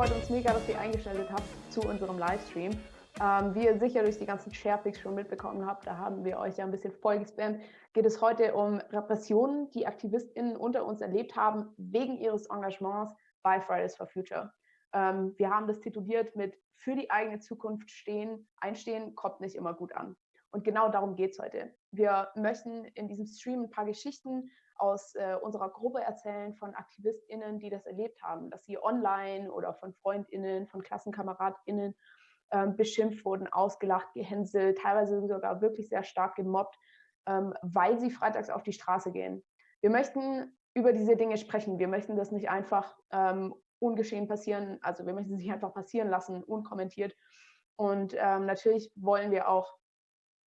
freut uns mega, dass ihr eingeschaltet habt zu unserem Livestream. Ähm, wie ihr sicher durch die ganzen Sharepics schon mitbekommen habt, da haben wir euch ja ein bisschen vollgespammt, geht es heute um Repressionen, die AktivistInnen unter uns erlebt haben, wegen ihres Engagements bei Fridays for Future. Ähm, wir haben das tituliert mit für die eigene Zukunft stehen, einstehen, kommt nicht immer gut an. Und genau darum geht es heute. Wir möchten in diesem Stream ein paar Geschichten aus äh, unserer Gruppe erzählen von AktivistInnen, die das erlebt haben, dass sie online oder von FreundInnen, von KlassenkameradInnen ähm, beschimpft wurden, ausgelacht, gehänselt, teilweise sogar wirklich sehr stark gemobbt, ähm, weil sie freitags auf die Straße gehen. Wir möchten über diese Dinge sprechen. Wir möchten das nicht einfach ähm, ungeschehen passieren, also wir möchten es nicht einfach passieren lassen, unkommentiert. Und ähm, natürlich wollen wir auch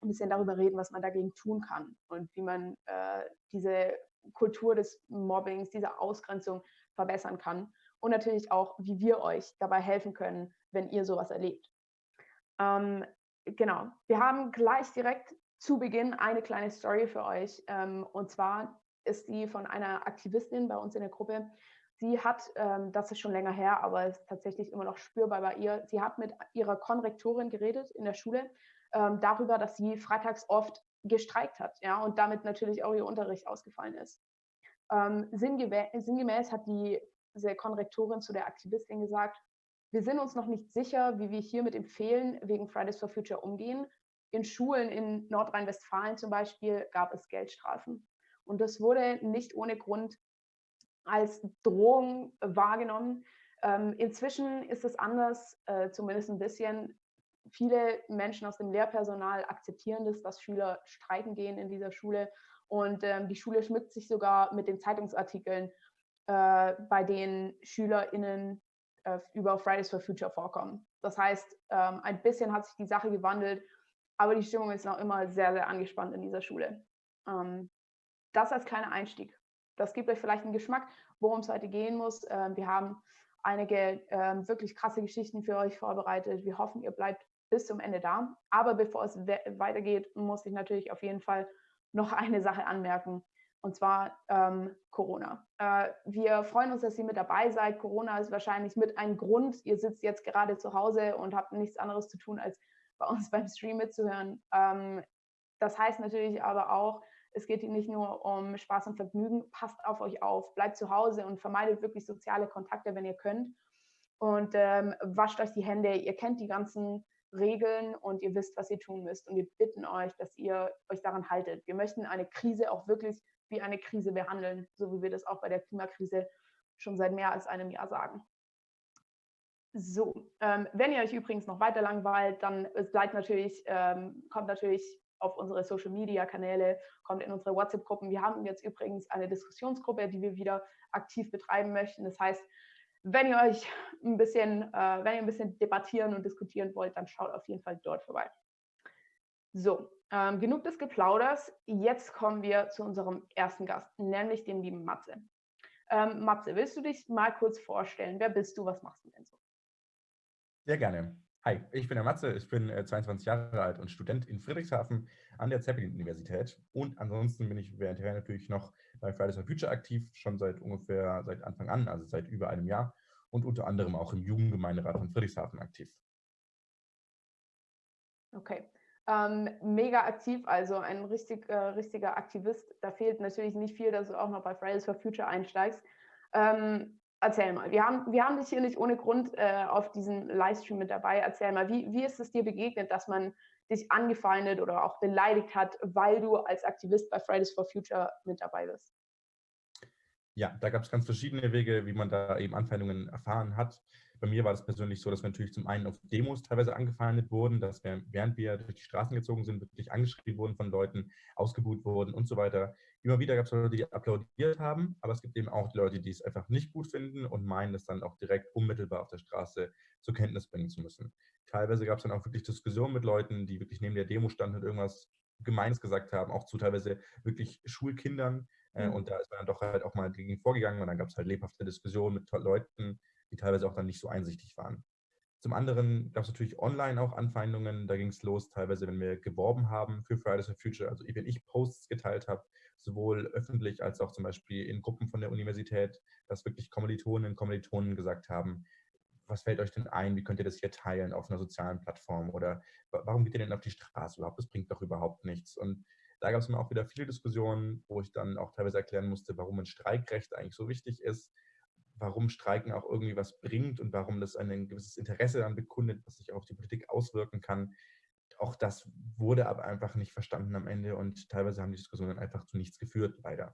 ein bisschen darüber reden, was man dagegen tun kann und wie man äh, diese Kultur des Mobbings, dieser Ausgrenzung verbessern kann. Und natürlich auch, wie wir euch dabei helfen können, wenn ihr sowas erlebt. Ähm, genau, wir haben gleich direkt zu Beginn eine kleine Story für euch. Ähm, und zwar ist die von einer Aktivistin bei uns in der Gruppe. Sie hat, ähm, das ist schon länger her, aber ist tatsächlich immer noch spürbar bei ihr, sie hat mit ihrer Konrektorin geredet in der Schule ähm, darüber, dass sie freitags oft gestreikt hat ja, und damit natürlich auch ihr Unterricht ausgefallen ist. Ähm, sinngemäß, hat die, Konrektorin zu der Aktivistin gesagt, wir sind uns noch nicht sicher, wie wir hier mit dem Fehlen wegen Fridays for Future umgehen. In Schulen in Nordrhein-Westfalen zum Beispiel gab es Geldstrafen. Und das wurde nicht ohne Grund als Drohung wahrgenommen. Ähm, inzwischen ist es anders, äh, zumindest ein bisschen. Viele Menschen aus dem Lehrpersonal akzeptieren das, dass Schüler streiken gehen in dieser Schule. Und ähm, die Schule schmückt sich sogar mit den Zeitungsartikeln, äh, bei denen SchülerInnen äh, über Fridays for Future vorkommen. Das heißt, ähm, ein bisschen hat sich die Sache gewandelt, aber die Stimmung ist noch immer sehr, sehr angespannt in dieser Schule. Ähm, das als kleiner Einstieg. Das gibt euch vielleicht einen Geschmack, worum es heute gehen muss. Ähm, wir haben einige wirklich krasse Geschichten für euch vorbereitet. Wir hoffen, ihr bleibt bis zum Ende da. Aber bevor es weitergeht, muss ich natürlich auf jeden Fall noch eine Sache anmerken und zwar ähm, Corona. Äh, wir freuen uns, dass ihr mit dabei seid. Corona ist wahrscheinlich mit ein Grund. Ihr sitzt jetzt gerade zu Hause und habt nichts anderes zu tun, als bei uns beim Stream mitzuhören. Ähm, das heißt natürlich aber auch, es geht nicht nur um Spaß und Vergnügen. Passt auf euch auf, bleibt zu Hause und vermeidet wirklich soziale Kontakte, wenn ihr könnt. Und ähm, wascht euch die Hände. Ihr kennt die ganzen Regeln und ihr wisst, was ihr tun müsst. Und wir bitten euch, dass ihr euch daran haltet. Wir möchten eine Krise auch wirklich wie eine Krise behandeln, so wie wir das auch bei der Klimakrise schon seit mehr als einem Jahr sagen. So, ähm, wenn ihr euch übrigens noch weiter langweilt, dann bleibt natürlich, ähm, kommt natürlich auf unsere Social Media Kanäle, kommt in unsere WhatsApp-Gruppen. Wir haben jetzt übrigens eine Diskussionsgruppe, die wir wieder aktiv betreiben möchten. Das heißt, wenn ihr euch ein bisschen, äh, wenn ihr ein bisschen debattieren und diskutieren wollt, dann schaut auf jeden Fall dort vorbei. So, ähm, genug des Geplauders. Jetzt kommen wir zu unserem ersten Gast, nämlich dem lieben Matze. Ähm, Matze, willst du dich mal kurz vorstellen? Wer bist du? Was machst du denn so? Sehr gerne. Hi, ich bin der Matze, ich bin äh, 22 Jahre alt und Student in Friedrichshafen an der Zeppelin-Universität. Und ansonsten bin ich währendher natürlich noch bei Fridays for Future aktiv, schon seit ungefähr seit Anfang an, also seit über einem Jahr und unter anderem auch im Jugendgemeinderat von Friedrichshafen aktiv. Okay ähm, mega aktiv, also ein richtig, äh, richtiger Aktivist. Da fehlt natürlich nicht viel, dass du auch noch bei Fridays for Future einsteigst. Ähm, erzähl mal, wir haben, wir haben dich hier nicht ohne Grund äh, auf diesem Livestream mit dabei. Erzähl mal, wie, wie ist es dir begegnet, dass man dich angefeindet oder auch beleidigt hat, weil du als Aktivist bei Fridays for Future mit dabei bist? Ja, da gab es ganz verschiedene Wege, wie man da eben Anfeindungen erfahren hat. Bei mir war das persönlich so, dass wir natürlich zum einen auf Demos teilweise angefeindet wurden, dass wir, während wir durch die Straßen gezogen sind, wirklich angeschrieben wurden von Leuten, ausgebuht wurden und so weiter. Immer wieder gab es Leute, die applaudiert haben, aber es gibt eben auch die Leute, die es einfach nicht gut finden und meinen, das dann auch direkt unmittelbar auf der Straße zur Kenntnis bringen zu müssen. Teilweise gab es dann auch wirklich Diskussionen mit Leuten, die wirklich neben der Demo standen und irgendwas Gemeines gesagt haben, auch zu teilweise wirklich Schulkindern. Äh, mhm. Und da ist man dann doch halt auch mal gegen vorgegangen und dann gab es halt lebhafte Diskussionen mit Leuten, die teilweise auch dann nicht so einsichtig waren. Zum anderen gab es natürlich online auch Anfeindungen. Da ging es los, teilweise, wenn wir geworben haben für Fridays for Future, also wenn ich Posts geteilt habe, sowohl öffentlich als auch zum Beispiel in Gruppen von der Universität, dass wirklich Kommilitoninnen und Kommilitonen gesagt haben, was fällt euch denn ein? Wie könnt ihr das hier teilen auf einer sozialen Plattform? Oder warum geht ihr denn auf die Straße überhaupt? Das bringt doch überhaupt nichts. Und da gab es immer auch wieder viele Diskussionen, wo ich dann auch teilweise erklären musste, warum ein Streikrecht eigentlich so wichtig ist, warum Streiken auch irgendwie was bringt und warum das ein gewisses Interesse dann bekundet, was sich auf die Politik auswirken kann. Auch das wurde aber einfach nicht verstanden am Ende und teilweise haben die Diskussionen einfach zu nichts geführt, leider.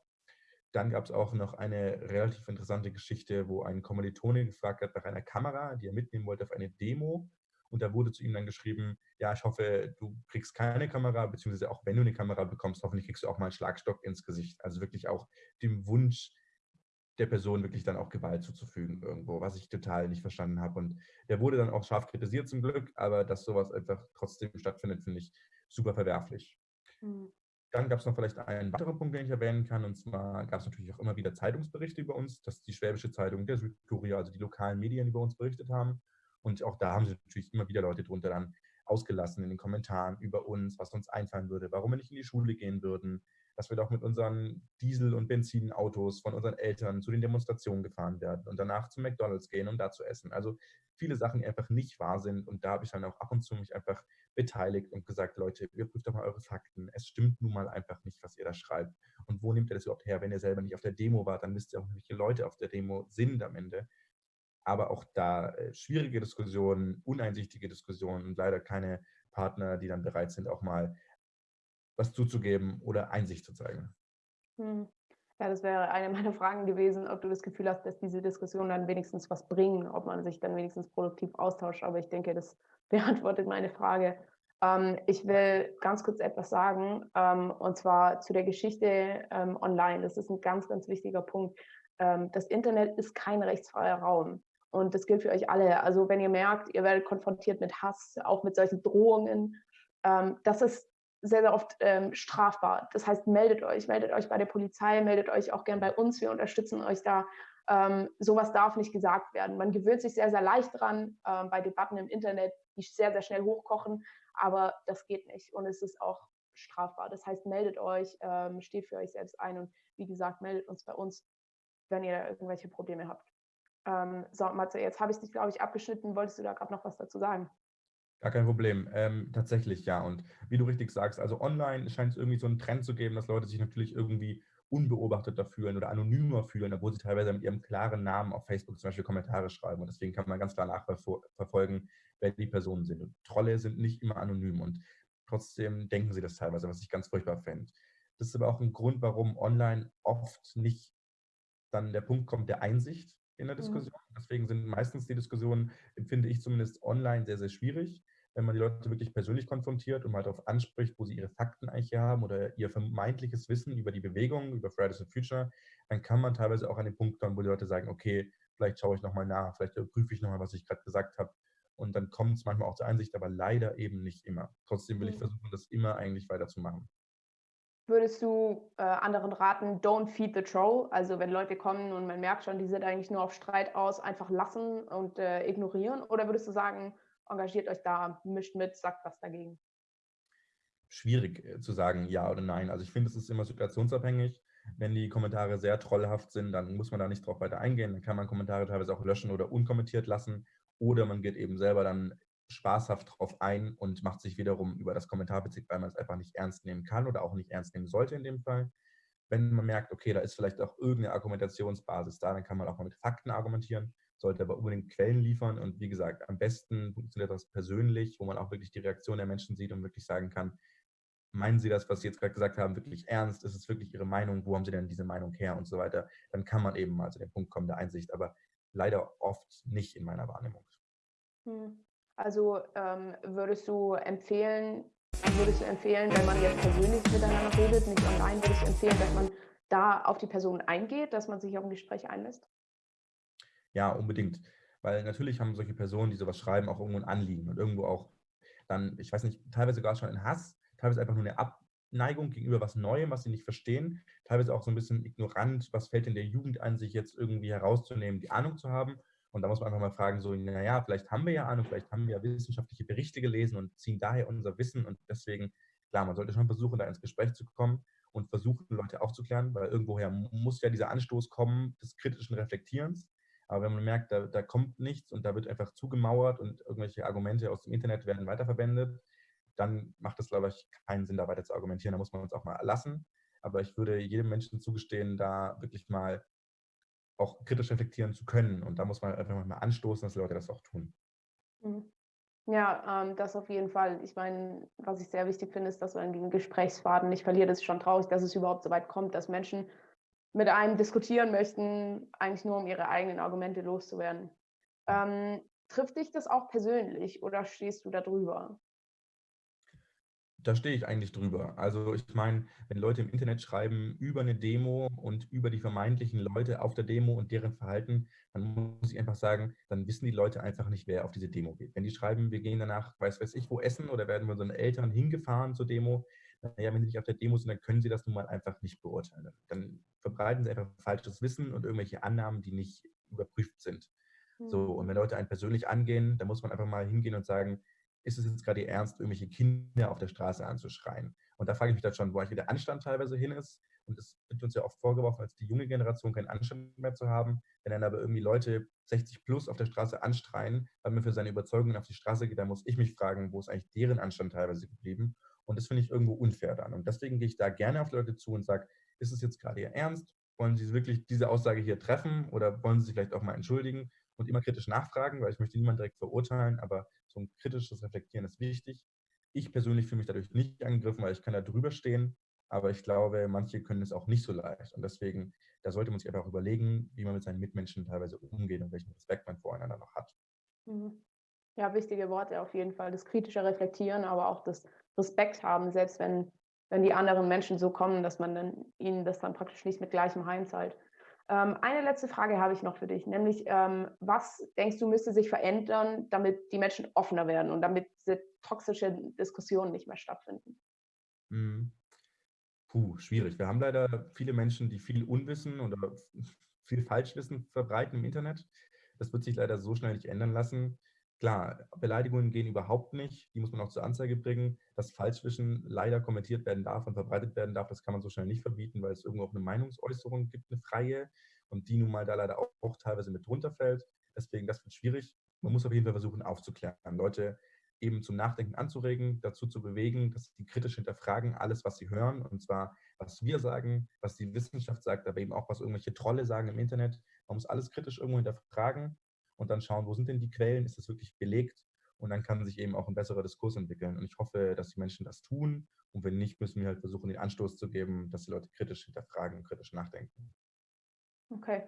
Dann gab es auch noch eine relativ interessante Geschichte, wo ein Kommilitone gefragt hat nach einer Kamera, die er mitnehmen wollte auf eine Demo. Und da wurde zu ihm dann geschrieben, ja, ich hoffe, du kriegst keine Kamera, beziehungsweise auch wenn du eine Kamera bekommst, hoffentlich kriegst du auch mal einen Schlagstock ins Gesicht. Also wirklich auch dem Wunsch der Person wirklich dann auch Gewalt zuzufügen irgendwo, was ich total nicht verstanden habe. Und der wurde dann auch scharf kritisiert zum Glück, aber dass sowas einfach trotzdem stattfindet, finde ich super verwerflich. Mhm. Dann gab es noch vielleicht einen weiteren Punkt, den ich erwähnen kann. Und zwar gab es natürlich auch immer wieder Zeitungsberichte über uns, dass die Schwäbische Zeitung, der Südkurier, also die lokalen Medien über uns berichtet haben. Und auch da haben sich natürlich immer wieder Leute drunter dann ausgelassen in den Kommentaren über uns, was uns einfallen würde, warum wir nicht in die Schule gehen würden, dass wir doch mit unseren Diesel- und Benzinautos von unseren Eltern zu den Demonstrationen gefahren werden und danach zu McDonalds gehen, um da zu essen. Also viele Sachen, die einfach nicht wahr sind. Und da habe ich dann auch ab und zu mich einfach beteiligt und gesagt, Leute, überprüft doch mal eure Fakten. Es stimmt nun mal einfach nicht, was ihr da schreibt. Und wo nehmt ihr das überhaupt her? Wenn ihr selber nicht auf der Demo wart, dann wisst ihr auch, welche Leute auf der Demo sind am Ende. Aber auch da äh, schwierige Diskussionen, uneinsichtige Diskussionen und leider keine Partner, die dann bereit sind, auch mal was zuzugeben oder Einsicht zu zeigen. Hm. Ja, das wäre eine meiner Fragen gewesen, ob du das Gefühl hast, dass diese Diskussionen dann wenigstens was bringen, ob man sich dann wenigstens produktiv austauscht. Aber ich denke, das beantwortet meine Frage. Ähm, ich will ganz kurz etwas sagen, ähm, und zwar zu der Geschichte ähm, online. Das ist ein ganz, ganz wichtiger Punkt. Ähm, das Internet ist kein rechtsfreier Raum. Und das gilt für euch alle. Also wenn ihr merkt, ihr werdet konfrontiert mit Hass, auch mit solchen Drohungen, ähm, das ist sehr, sehr oft ähm, strafbar. Das heißt, meldet euch, meldet euch bei der Polizei, meldet euch auch gern bei uns. Wir unterstützen euch da. Ähm, sowas darf nicht gesagt werden. Man gewöhnt sich sehr, sehr leicht dran ähm, bei Debatten im Internet, die sehr, sehr schnell hochkochen, aber das geht nicht und es ist auch strafbar. Das heißt, meldet euch, ähm, steht für euch selbst ein und wie gesagt, meldet uns bei uns, wenn ihr da irgendwelche Probleme habt. Ähm, so, Matze, jetzt habe ich dich, glaube ich, abgeschnitten. Wolltest du da gerade noch was dazu sagen? Gar kein Problem. Ähm, tatsächlich, ja. Und wie du richtig sagst, also online scheint es irgendwie so einen Trend zu geben, dass Leute sich natürlich irgendwie unbeobachteter fühlen oder anonymer fühlen, obwohl sie teilweise mit ihrem klaren Namen auf Facebook zum Beispiel Kommentare schreiben. Und deswegen kann man ganz klar nachverfolgen, wer die Personen sind. Und Trolle sind nicht immer anonym und trotzdem denken sie das teilweise, was ich ganz furchtbar fände. Das ist aber auch ein Grund, warum online oft nicht dann der Punkt kommt der Einsicht in der mhm. Diskussion. Deswegen sind meistens die Diskussionen, empfinde ich zumindest online, sehr, sehr schwierig wenn man die Leute wirklich persönlich konfrontiert und mal darauf anspricht, wo sie ihre Fakten eigentlich haben oder ihr vermeintliches Wissen über die Bewegung, über Fridays for Future, dann kann man teilweise auch an den Punkt kommen, wo die Leute sagen, okay, vielleicht schaue ich nochmal nach, vielleicht prüfe ich nochmal, was ich gerade gesagt habe. Und dann kommt es manchmal auch zur Einsicht, aber leider eben nicht immer. Trotzdem will ich mhm. versuchen, das immer eigentlich weiterzumachen. Würdest du äh, anderen raten, don't feed the troll? Also wenn Leute kommen und man merkt schon, die sind eigentlich nur auf Streit aus, einfach lassen und äh, ignorieren? Oder würdest du sagen, engagiert euch da, mischt mit, sagt was dagegen? Schwierig äh, zu sagen ja oder nein. Also ich finde, es ist immer situationsabhängig. Wenn die Kommentare sehr trollhaft sind, dann muss man da nicht drauf weiter eingehen. Dann kann man Kommentare teilweise auch löschen oder unkommentiert lassen. Oder man geht eben selber dann spaßhaft drauf ein und macht sich wiederum über das Kommentarbezirk, weil man es einfach nicht ernst nehmen kann oder auch nicht ernst nehmen sollte in dem Fall. Wenn man merkt, okay, da ist vielleicht auch irgendeine Argumentationsbasis da, dann kann man auch mal mit Fakten argumentieren sollte aber unbedingt Quellen liefern. Und wie gesagt, am besten funktioniert das persönlich, wo man auch wirklich die Reaktion der Menschen sieht und wirklich sagen kann, meinen Sie das, was Sie jetzt gerade gesagt haben, wirklich ernst? Ist es wirklich Ihre Meinung? Wo haben Sie denn diese Meinung her und so weiter? Dann kann man eben mal zu dem Punkt kommen der Einsicht, aber leider oft nicht in meiner Wahrnehmung. Hm. Also ähm, würdest du empfehlen, würdest du empfehlen, wenn man jetzt persönlich miteinander redet, nicht online, würdest du empfehlen, dass man da auf die Person eingeht, dass man sich auf ein Gespräch einlässt? Ja, unbedingt. Weil natürlich haben solche Personen, die sowas schreiben, auch irgendwo ein Anliegen und irgendwo auch dann, ich weiß nicht, teilweise sogar schon ein Hass, teilweise einfach nur eine Abneigung gegenüber was Neuem, was sie nicht verstehen, teilweise auch so ein bisschen ignorant, was fällt in der Jugend an, sich jetzt irgendwie herauszunehmen, die Ahnung zu haben. Und da muss man einfach mal fragen, so, naja, vielleicht haben wir ja Ahnung, vielleicht haben wir ja wissenschaftliche Berichte gelesen und ziehen daher unser Wissen. Und deswegen, klar, man sollte schon versuchen, da ins Gespräch zu kommen und versuchen, Leute aufzuklären, weil irgendwoher muss ja dieser Anstoß kommen des kritischen Reflektierens. Aber wenn man merkt, da, da kommt nichts und da wird einfach zugemauert und irgendwelche Argumente aus dem Internet werden weiterverwendet, dann macht es, glaube ich, keinen Sinn, da weiter zu argumentieren. Da muss man uns auch mal lassen. Aber ich würde jedem Menschen zugestehen, da wirklich mal auch kritisch reflektieren zu können. Und da muss man einfach mal anstoßen, dass Leute das auch tun. Mhm. Ja, ähm, das auf jeden Fall. Ich meine, was ich sehr wichtig finde, ist, dass man den Gesprächsfaden nicht verliert. Es ist schon traurig, dass es überhaupt so weit kommt, dass Menschen mit einem diskutieren möchten, eigentlich nur um ihre eigenen Argumente loszuwerden. Ähm, trifft dich das auch persönlich oder stehst du da drüber? Da stehe ich eigentlich drüber. Also ich meine, wenn Leute im Internet schreiben über eine Demo und über die vermeintlichen Leute auf der Demo und deren Verhalten, dann muss ich einfach sagen, dann wissen die Leute einfach nicht, wer auf diese Demo geht. Wenn die schreiben, wir gehen danach, weiß weiß ich, wo essen oder werden wir unseren Eltern hingefahren zur Demo, naja, wenn sie nicht auf der Demo sind, dann können sie das nun mal einfach nicht beurteilen. Dann verbreiten sie einfach falsches Wissen und irgendwelche Annahmen, die nicht überprüft sind. So, und wenn hm. Leute einen persönlich angehen, dann muss man einfach mal hingehen und sagen, ist es jetzt gerade ernst, irgendwelche Kinder auf der Straße anzuschreien? Und da frage ich mich dann schon, wo eigentlich der Anstand teilweise hin ist. Und es wird uns ja oft vorgeworfen, als die junge Generation keinen Anstand mehr zu haben. Wenn dann aber irgendwie Leute 60 plus auf der Straße anstreien, weil man für seine Überzeugungen auf die Straße geht, dann muss ich mich fragen, wo ist eigentlich deren Anstand teilweise geblieben? Und das finde ich irgendwo unfair dann. Und deswegen gehe ich da gerne auf Leute zu und sage, ist es jetzt gerade Ihr Ernst? Wollen Sie wirklich diese Aussage hier treffen oder wollen Sie sich vielleicht auch mal entschuldigen und immer kritisch nachfragen, weil ich möchte niemanden direkt verurteilen, aber so ein kritisches Reflektieren ist wichtig. Ich persönlich fühle mich dadurch nicht angegriffen, weil ich kann da drüber stehen, aber ich glaube, manche können es auch nicht so leicht. Und deswegen, da sollte man sich einfach überlegen, wie man mit seinen Mitmenschen teilweise umgeht und welchen Respekt man voreinander noch hat. Mhm. Ja, wichtige Worte auf jeden Fall. Das kritische Reflektieren, aber auch das Respekt haben, selbst wenn, wenn die anderen Menschen so kommen, dass man dann, ihnen das dann praktisch nicht mit gleichem Heim zahlt. Ähm, eine letzte Frage habe ich noch für dich, nämlich ähm, was denkst du müsste sich verändern, damit die Menschen offener werden und damit diese toxische Diskussionen nicht mehr stattfinden? Mhm. Puh, schwierig. Wir haben leider viele Menschen, die viel Unwissen oder viel Falschwissen verbreiten im Internet. Das wird sich leider so schnell nicht ändern lassen. Klar, Beleidigungen gehen überhaupt nicht. Die muss man auch zur Anzeige bringen. Dass Falschwissen leider kommentiert werden darf und verbreitet werden darf, das kann man so schnell nicht verbieten, weil es irgendwo auch eine Meinungsäußerung gibt, eine freie. Und die nun mal da leider auch, auch teilweise mit drunter fällt. Deswegen, das wird schwierig. Man muss auf jeden Fall versuchen aufzuklären, Leute eben zum Nachdenken anzuregen, dazu zu bewegen, dass sie kritisch hinterfragen, alles, was sie hören. Und zwar, was wir sagen, was die Wissenschaft sagt, aber eben auch, was irgendwelche Trolle sagen im Internet. Man muss alles kritisch irgendwo hinterfragen und dann schauen, wo sind denn die Quellen, ist das wirklich belegt? Und dann kann sich eben auch ein besserer Diskurs entwickeln. Und ich hoffe, dass die Menschen das tun. Und wenn nicht, müssen wir halt versuchen, den Anstoß zu geben, dass die Leute kritisch hinterfragen, kritisch nachdenken. Okay.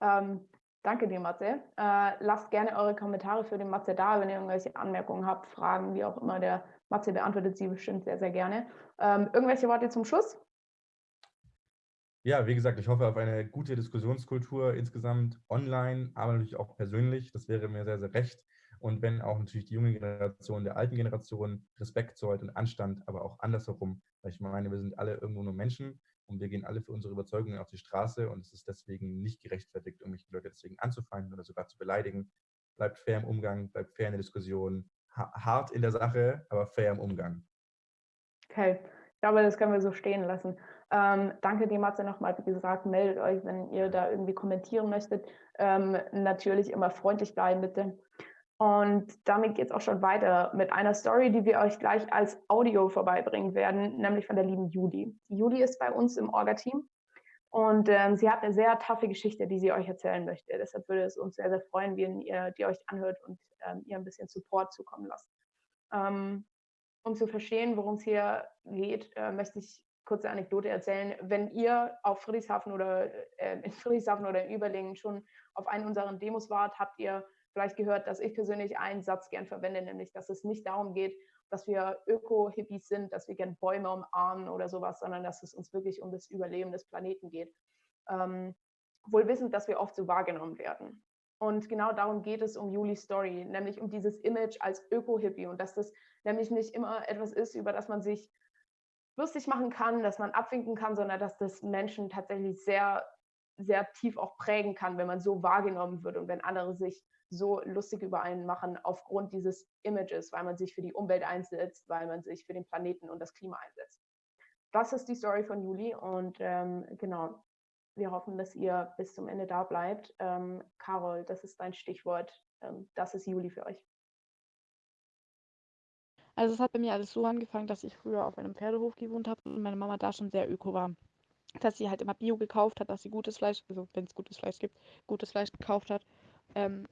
Ähm, danke dir, Matze. Äh, lasst gerne eure Kommentare für den Matze da, wenn ihr irgendwelche Anmerkungen habt, Fragen, wie auch immer. Der Matze beantwortet sie bestimmt sehr, sehr gerne. Ähm, irgendwelche Worte zum Schluss? Ja, wie gesagt, ich hoffe auf eine gute Diskussionskultur insgesamt online, aber natürlich auch persönlich. Das wäre mir sehr, sehr recht. Und wenn auch natürlich die junge Generation der alten Generation Respekt zollt und Anstand, aber auch andersherum, weil ich meine, wir sind alle irgendwo nur Menschen und wir gehen alle für unsere Überzeugungen auf die Straße und es ist deswegen nicht gerechtfertigt, irgendwelche Leute deswegen anzufeinden oder sogar zu beleidigen. Bleibt fair im Umgang, bleibt fair in der Diskussion, hart in der Sache, aber fair im Umgang. Okay, ich glaube, das können wir so stehen lassen. Ähm, danke dir, Matze, nochmal. Wie gesagt, meldet euch, wenn ihr da irgendwie kommentieren möchtet. Ähm, natürlich immer freundlich bleiben, bitte. Und damit geht es auch schon weiter mit einer Story, die wir euch gleich als Audio vorbeibringen werden, nämlich von der lieben Juli. Juli ist bei uns im Orga-Team und ähm, sie hat eine sehr taffe Geschichte, die sie euch erzählen möchte. Deshalb würde es uns sehr, sehr freuen, wenn ihr die euch anhört und ähm, ihr ein bisschen Support zukommen lasst. Ähm, um zu verstehen, worum es hier geht, äh, möchte ich kurze Anekdote erzählen. Wenn ihr auf Friedrichshafen oder äh, in Friedrichshafen oder in Überlingen schon auf einen unserer Demos wart, habt ihr vielleicht gehört, dass ich persönlich einen Satz gern verwende, nämlich, dass es nicht darum geht, dass wir Öko-Hippies sind, dass wir gern Bäume umarmen oder sowas, sondern dass es uns wirklich um das Überleben des Planeten geht. Ähm, wohl wissend, dass wir oft so wahrgenommen werden. Und genau darum geht es um Julis Story, nämlich um dieses Image als Öko-Hippie und dass das nämlich nicht immer etwas ist, über das man sich lustig machen kann, dass man abwinken kann, sondern dass das Menschen tatsächlich sehr, sehr tief auch prägen kann, wenn man so wahrgenommen wird und wenn andere sich so lustig über einen machen aufgrund dieses Images, weil man sich für die Umwelt einsetzt, weil man sich für den Planeten und das Klima einsetzt. Das ist die Story von Juli und ähm, genau, wir hoffen, dass ihr bis zum Ende da bleibt. Ähm, Carol, das ist dein Stichwort. Ähm, das ist Juli für euch. Also es hat bei mir alles so angefangen, dass ich früher auf einem Pferdehof gewohnt habe und meine Mama da schon sehr öko war. Dass sie halt immer Bio gekauft hat, dass sie gutes Fleisch, also wenn es gutes Fleisch gibt, gutes Fleisch gekauft hat. Ähm,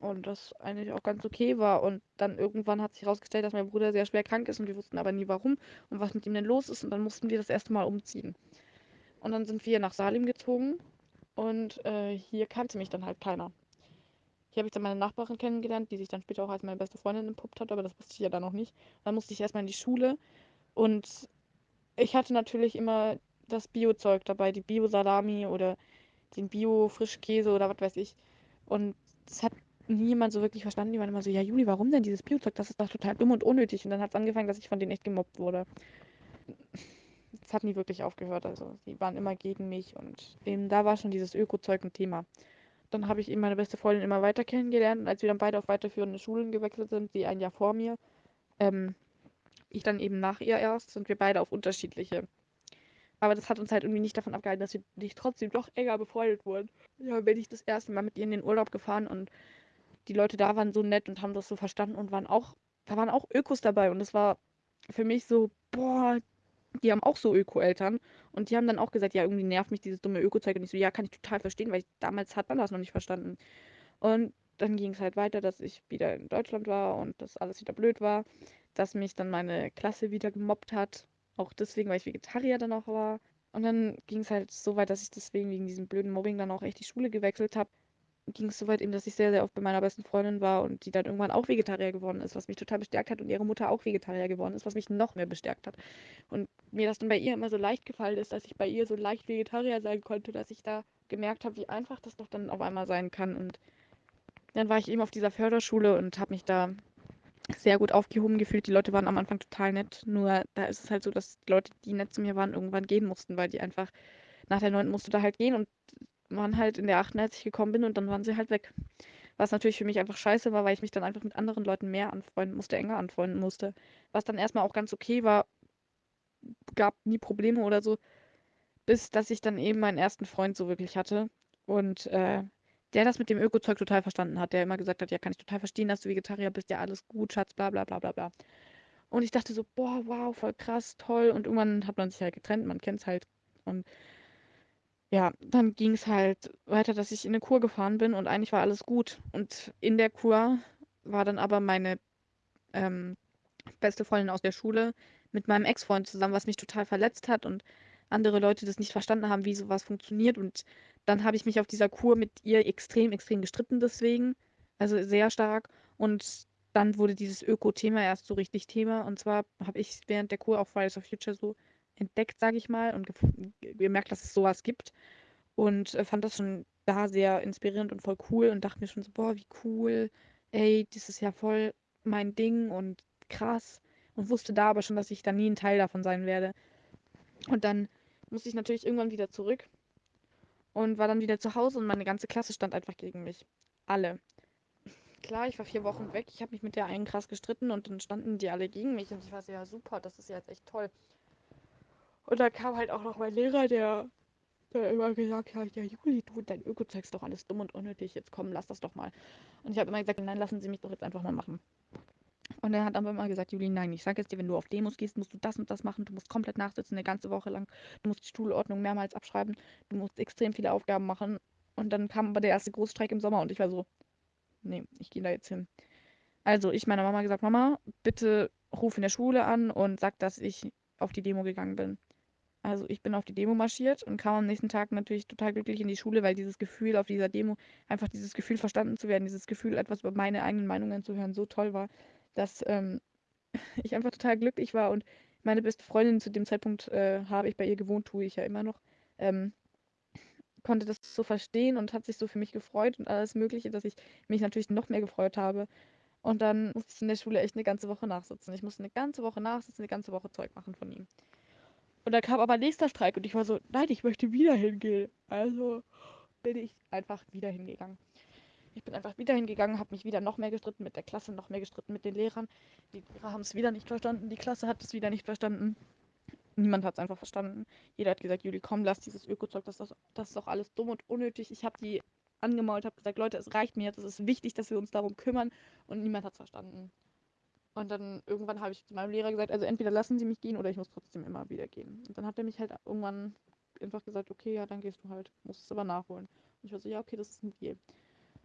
und das eigentlich auch ganz okay war. Und dann irgendwann hat sich herausgestellt, dass mein Bruder sehr schwer krank ist und wir wussten aber nie warum und was mit ihm denn los ist. Und dann mussten wir das erste Mal umziehen. Und dann sind wir nach Salim gezogen und äh, hier kannte mich dann halt keiner. Hier habe ich dann meine Nachbarin kennengelernt, die sich dann später auch als meine beste Freundin entpuppt hat, aber das wusste ich ja dann noch nicht. Dann musste ich erstmal in die Schule und ich hatte natürlich immer das Bio-Zeug dabei, die Bio-Salami oder den Bio-Frischkäse oder was weiß ich. Und das hat niemand so wirklich verstanden. Die waren immer so, ja Juli, warum denn dieses Bio-Zeug? Das ist doch total dumm und unnötig. Und dann hat es angefangen, dass ich von denen echt gemobbt wurde es hat nie wirklich aufgehört. Also sie waren immer gegen mich und eben da war schon dieses Öko-Zeug ein Thema. Dann habe ich eben meine beste Freundin immer weiter kennengelernt und als wir dann beide auf weiterführende Schulen gewechselt sind, sie ein Jahr vor mir, ähm, ich dann eben nach ihr erst, sind wir beide auf unterschiedliche. Aber das hat uns halt irgendwie nicht davon abgehalten, dass wir nicht trotzdem doch enger befreundet wurden. Ja, bin ich das erste Mal mit ihr in den Urlaub gefahren und die Leute da waren so nett und haben das so verstanden und waren auch, da waren auch Ökos dabei und es war für mich so, boah, die haben auch so Öko-Eltern und die haben dann auch gesagt, ja, irgendwie nervt mich dieses dumme Öko-Zeug und ich so, ja, kann ich total verstehen, weil ich, damals hat man das noch nicht verstanden. Und dann ging es halt weiter, dass ich wieder in Deutschland war und dass alles wieder blöd war, dass mich dann meine Klasse wieder gemobbt hat, auch deswegen, weil ich Vegetarier dann auch war. Und dann ging es halt so weit, dass ich deswegen wegen diesem blöden Mobbing dann auch echt die Schule gewechselt habe ging es so weit eben, dass ich sehr, sehr oft bei meiner besten Freundin war und die dann irgendwann auch Vegetarier geworden ist, was mich total bestärkt hat und ihre Mutter auch Vegetarier geworden ist, was mich noch mehr bestärkt hat. Und mir das dann bei ihr immer so leicht gefallen ist, dass ich bei ihr so leicht Vegetarier sein konnte, dass ich da gemerkt habe, wie einfach das doch dann auf einmal sein kann. Und dann war ich eben auf dieser Förderschule und habe mich da sehr gut aufgehoben gefühlt. Die Leute waren am Anfang total nett, nur da ist es halt so, dass die Leute, die nett zu mir waren, irgendwann gehen mussten, weil die einfach nach der 9. musste da halt gehen und waren halt in der 8., als ich gekommen bin und dann waren sie halt weg. Was natürlich für mich einfach scheiße war, weil ich mich dann einfach mit anderen Leuten mehr anfreunden musste, enger anfreunden musste. Was dann erstmal auch ganz okay war, gab nie Probleme oder so, bis dass ich dann eben meinen ersten Freund so wirklich hatte. Und äh, der das mit dem Öko-Zeug total verstanden hat, der immer gesagt hat, ja, kann ich total verstehen, dass du Vegetarier bist, ja, alles gut, Schatz, bla bla bla bla bla. Und ich dachte so, boah, wow, voll krass, toll. Und irgendwann hat man sich halt getrennt, man kennt es halt. Und ja, dann ging es halt weiter, dass ich in 'ne Kur gefahren bin und eigentlich war alles gut. Und in der Kur war dann aber meine, ähm, beste Freundin aus der Schule mit meinem Ex-Freund zusammen, was mich total verletzt hat und andere Leute das nicht verstanden haben, wie so was funktioniert. Und dann habe ich mich auf dieser Kur mit ihr extrem, extrem gestritten deswegen, also sehr stark. Und dann wurde dieses Öko-Thema erst so richtig Thema. Und zwar habe ich während der Kur auch Fridays for Future so entdeckt, sage ich mal, und gemerkt, dass es sowas gibt. Und äh, fand das schon da sehr inspirierend und voll cool und dachte mir schon so, boah, wie cool, ey, das ist ja voll mein Ding und krass. Und wusste da aber schon, dass ich da nie ein Teil davon sein werde. Und dann musste ich natürlich irgendwann wieder zurück und war dann wieder zu Hause und meine ganze Klasse stand einfach gegen mich. Alle. Klar, ich war vier Wochen weg, ich habe mich mit der einen krass gestritten und dann standen die alle gegen mich und ich war so, ja super, das ist ja jetzt echt toll. Und dann kam halt auch noch mein Lehrer, der, der immer gesagt hat, ja Juli, du, dein Öko-Zeug ist doch alles dumm und unnötig, jetzt komm, lass das doch mal. Und ich habe immer gesagt, nein, lassen Sie mich doch jetzt einfach mal machen. Und er hat aber immer gesagt, Juli, nein, ich sage jetzt dir, wenn du auf Demos gehst, musst du das und das machen, du musst komplett nachsitzen, eine ganze Woche lang, du musst die Schulordnung mehrmals abschreiben, du musst extrem viele Aufgaben machen. Und dann kam aber der erste Großstreik im Sommer und ich war so, nee, ich gehe da jetzt hin. Also ich meiner Mama gesagt, Mama, bitte ruf in der Schule an und sag, dass ich auf die Demo gegangen bin. Also ich bin auf die Demo marschiert und kam am nächsten Tag natürlich total glücklich in die Schule, weil dieses Gefühl auf dieser Demo, einfach dieses Gefühl verstanden zu werden, dieses Gefühl, etwas über meine eigenen Meinungen zu hören, so toll war, dass ähm, ich einfach total glücklich war und meine beste Freundin zu dem Zeitpunkt äh, habe ich bei ihr gewohnt, tue ich ja immer noch, ähm, konnte das so verstehen und hat sich so für mich gefreut und alles Mögliche, dass ich mich natürlich noch mehr gefreut habe. Und dann musste ich in der Schule echt eine ganze Woche nachsitzen. Ich musste eine ganze Woche nachsitzen, eine ganze Woche Zeug machen von ihm. Und dann kam aber nächster Streik und ich war so, nein, ich möchte wieder hingehen. Also bin ich einfach wieder hingegangen. Ich bin einfach wieder hingegangen, habe mich wieder noch mehr gestritten mit der Klasse, noch mehr gestritten mit den Lehrern. Die Lehrer haben es wieder nicht verstanden, die Klasse hat es wieder nicht verstanden. niemand hat es einfach verstanden. Jeder hat gesagt, Juli, komm, lass dieses Ökozeug, das, das, ist doch alles dumm und unnötig. Ich habe die angemault, habe gesagt, Leute, es reicht mir jetzt, es ist wichtig, dass wir uns darum kümmern und niemand hat es verstanden. Und dann irgendwann habe ich zu meinem Lehrer gesagt, also entweder lassen Sie mich gehen oder ich muss trotzdem immer wieder gehen. Und dann hat er mich halt irgendwann einfach gesagt, okay, ja, dann gehst du halt, musst es aber nachholen. Und ich war so, ja, okay, das ist ein Deal.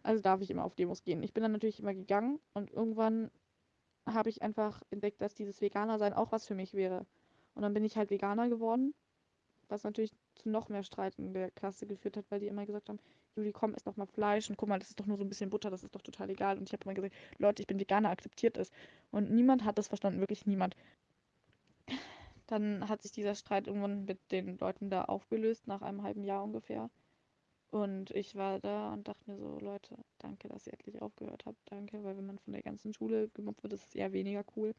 Also darf ich immer auf Demos gehen. Ich bin dann natürlich immer gegangen und irgendwann habe ich einfach entdeckt, dass dieses Veganer-Sein auch was für mich wäre. Und dann bin ich halt Veganer geworden, was natürlich zu noch mehr Streit in der Klasse geführt hat, weil die immer gesagt haben, Juli, komm, isst doch mal Fleisch und guck mal, das ist doch nur so ein bisschen Butter, das ist doch total egal. Und ich habe immer gesagt, Leute, ich bin Veganer, akzeptiert es. Und niemand hat das verstanden, wirklich niemand. Dann hat sich dieser Streit irgendwann mit den Leuten da aufgelöst, nach einem halben Jahr ungefähr. Und ich war da und dachte mir so, Leute, danke, dass ihr endlich aufgehört habt. Danke, weil wenn man von der ganzen Schule gemobbt wird, ist es eher weniger cool.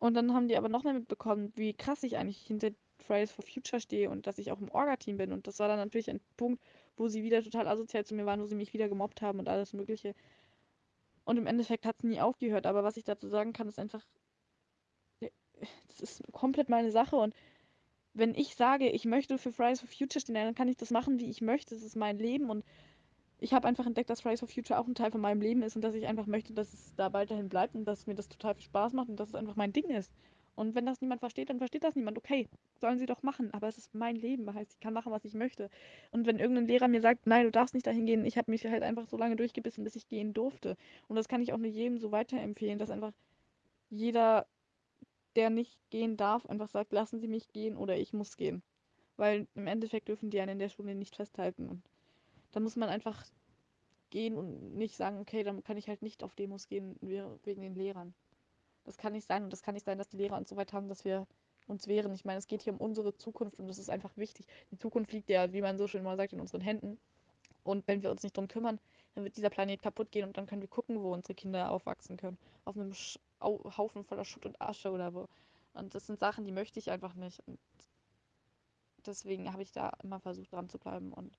Und dann haben die aber noch mehr mitbekommen, wie krass ich eigentlich hinter Fridays for Future stehe und dass ich auch im Orga-Team bin. Und das war dann natürlich ein Punkt, wo sie wieder total asozial zu mir waren, wo sie mich wieder gemobbt haben und alles Mögliche. Und im Endeffekt hat es nie aufgehört. Aber was ich dazu sagen kann, ist einfach, das ist komplett meine Sache und wenn ich sage, ich möchte für Fridays for Future stehen, dann kann ich das machen, wie ich möchte. Das ist mein Leben und ich habe einfach entdeckt, dass Fridays for Future auch ein Teil von meinem Leben ist und dass ich einfach möchte, dass es da weiterhin bleibt und dass mir das total viel Spaß macht und dass es einfach mein Ding ist. Und wenn das niemand versteht, dann versteht das niemand. Okay, sollen sie doch machen. Aber es ist mein Leben. Das heißt, ich kann machen, was ich möchte. Und wenn irgendein Lehrer mir sagt, nein, du darfst nicht dahin gehen, ich habe mich halt einfach so lange durchgebissen, bis ich gehen durfte. Und das kann ich auch nur jedem so weiterempfehlen, dass einfach jeder, der nicht gehen darf, einfach sagt, lassen Sie mich gehen oder ich muss gehen. Weil im Endeffekt dürfen die einen in der Schule nicht festhalten. Und da muss man einfach gehen und nicht sagen, okay, dann kann ich halt nicht auf Demos gehen wegen den Lehrern. Das kann nicht sein und das kann nicht sein, dass die Lehrer uns so weit haben, dass wir uns wehren. Ich meine, es geht hier um unsere Zukunft und das ist einfach wichtig. Die Zukunft liegt ja, wie man so schön mal sagt, in unseren Händen. Und wenn wir uns nicht drum kümmern, dann wird dieser Planet kaputt gehen und dann können wir gucken, wo unsere Kinder aufwachsen können. Auf einem Sch Haufen voller Schutt und Asche oder wo. Und das sind Sachen, die möchte ich einfach nicht. Und deswegen habe ich da immer versucht, dran zu bleiben. Und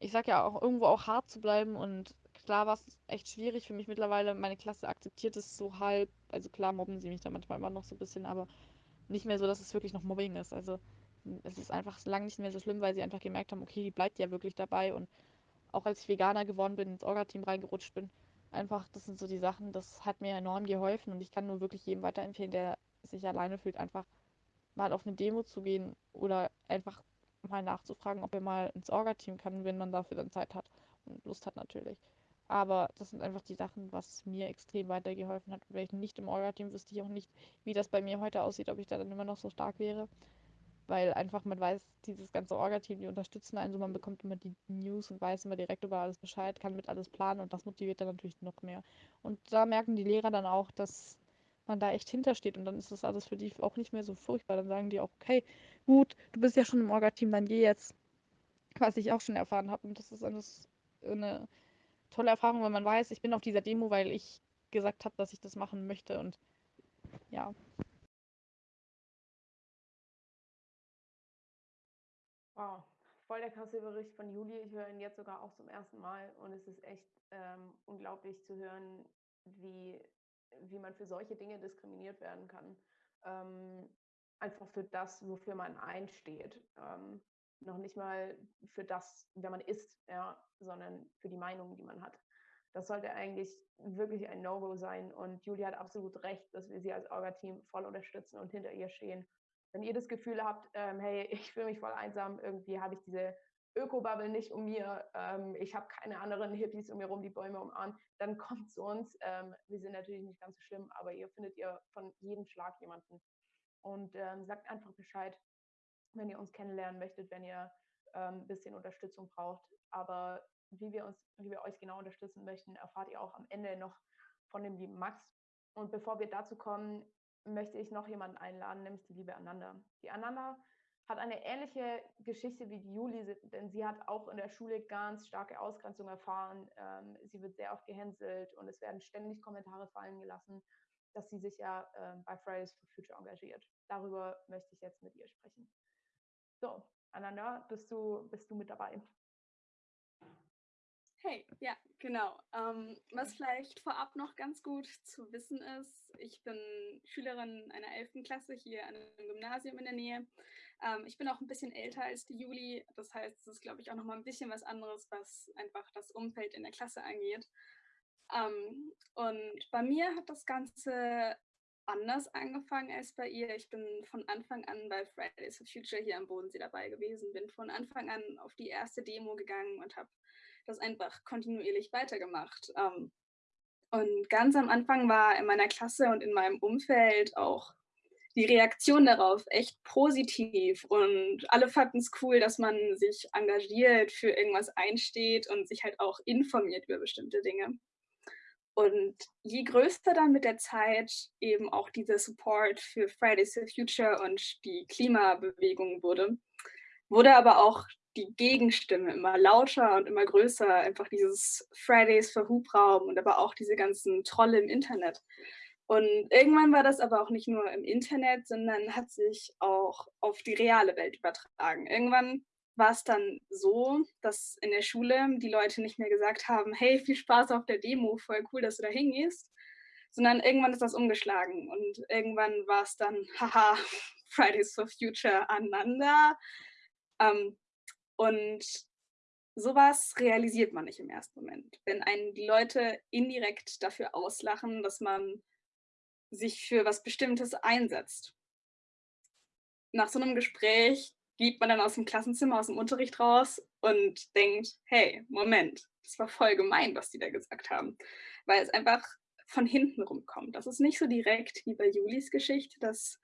ich sage ja auch irgendwo auch hart zu bleiben und klar war es echt schwierig für mich mittlerweile. Meine Klasse akzeptiert es so halb. Also klar mobben sie mich da manchmal immer noch so ein bisschen, aber nicht mehr so, dass es wirklich noch Mobbing ist. Also es ist einfach lang nicht mehr so schlimm, weil sie einfach gemerkt haben, okay, die bleibt ja wirklich dabei. Und auch als ich Veganer geworden bin, ins Orga-Team reingerutscht bin, einfach, das sind so die Sachen, das hat mir enorm geholfen. Und ich kann nur wirklich jedem weiterempfehlen, der sich alleine fühlt, einfach mal auf eine Demo zu gehen oder einfach mal nachzufragen, ob er mal ins Orga-Team kann, wenn man dafür dann Zeit hat und Lust hat natürlich. Aber das sind einfach die Sachen, was mir extrem weitergeholfen hat. Wäre ich nicht im Orga-Team, wüsste ich auch nicht, wie das bei mir heute aussieht, ob ich da dann immer noch so stark wäre. Weil einfach man weiß, dieses ganze Orga-Team, die unterstützen einen so, man bekommt immer die News und weiß immer direkt über alles Bescheid, kann mit alles planen und das motiviert dann natürlich noch mehr. Und da merken die Lehrer dann auch, dass man da echt hintersteht und dann ist das alles für die auch nicht mehr so furchtbar. Dann sagen die auch, okay, gut, du bist ja schon im Orga-Team, dann geh jetzt. Was ich auch schon erfahren habe und das ist alles eine tolle Erfahrung, wenn man weiß, ich bin auf dieser Demo, weil ich gesagt habe, dass ich das machen möchte und ja. Wow, voll der krasse Bericht von Juli. Ich höre ihn jetzt sogar auch zum ersten Mal und es ist echt ähm, unglaublich zu hören, wie, wie man für solche Dinge diskriminiert werden kann. Ähm, einfach für das, wofür man einsteht. Ähm, noch nicht mal für das, wer man ist, ja, sondern für die Meinung, die man hat. Das sollte eigentlich wirklich ein No-Go sein. Und Julia hat absolut recht, dass wir sie als Orga-Team voll unterstützen und hinter ihr stehen. Wenn ihr das Gefühl habt, ähm, hey, ich fühle mich voll einsam, irgendwie habe ich diese Öko-Bubble nicht um mir, ähm, ich habe keine anderen Hippies um mir rum, die Bäume umarmen, dann kommt zu uns. Ähm, wir sind natürlich nicht ganz so schlimm, aber ihr findet ihr von jedem Schlag jemanden. Und ähm, sagt einfach Bescheid, wenn ihr uns kennenlernen möchtet, wenn ihr ein ähm, bisschen Unterstützung braucht. Aber wie wir, uns, wie wir euch genau unterstützen möchten, erfahrt ihr auch am Ende noch von dem lieben Max. Und bevor wir dazu kommen, möchte ich noch jemanden einladen, nämlich die liebe Ananda. Die Ananda hat eine ähnliche Geschichte wie die Juli, denn sie hat auch in der Schule ganz starke Ausgrenzung erfahren. Ähm, sie wird sehr oft gehänselt und es werden ständig Kommentare fallen gelassen, dass sie sich ja äh, bei Fridays for Future engagiert. Darüber möchte ich jetzt mit ihr sprechen. So, Ananda, bist du, bist du mit dabei? Hey, ja, genau. Ähm, was vielleicht vorab noch ganz gut zu wissen ist, ich bin Schülerin einer 11. Klasse hier an einem Gymnasium in der Nähe. Ähm, ich bin auch ein bisschen älter als die Juli, das heißt, es ist, glaube ich, auch noch mal ein bisschen was anderes, was einfach das Umfeld in der Klasse angeht. Ähm, und bei mir hat das Ganze anders angefangen als bei ihr. Ich bin von Anfang an bei Fridays for Future hier am Bodensee dabei gewesen, bin von Anfang an auf die erste Demo gegangen und habe das einfach kontinuierlich weitergemacht. Ähm, und ganz am Anfang war in meiner Klasse und in meinem Umfeld auch die Reaktion darauf echt positiv und alle fanden es cool, dass man sich engagiert, für irgendwas einsteht und sich halt auch informiert über bestimmte Dinge. Und je größer dann mit der Zeit eben auch dieser Support für Fridays for Future und die Klimabewegung wurde, wurde aber auch die Gegenstimme immer lauter und immer größer. Einfach dieses Fridays for Hubraum und aber auch diese ganzen Trolle im Internet. Und irgendwann war das aber auch nicht nur im Internet, sondern hat sich auch auf die reale Welt übertragen. Irgendwann war es dann so, dass in der Schule die Leute nicht mehr gesagt haben, hey, viel Spaß auf der Demo, voll cool, dass du da hingehst, sondern irgendwann ist das umgeschlagen und irgendwann war es dann, haha, Fridays for Future aneinander. Ähm, und sowas realisiert man nicht im ersten Moment. Wenn einen die Leute indirekt dafür auslachen, dass man sich für was Bestimmtes einsetzt. Nach so einem Gespräch geht man dann aus dem Klassenzimmer, aus dem Unterricht raus und denkt, hey, Moment, das war voll gemein, was die da gesagt haben. Weil es einfach von hinten rumkommt. Das ist nicht so direkt wie bei Julis Geschichte, dass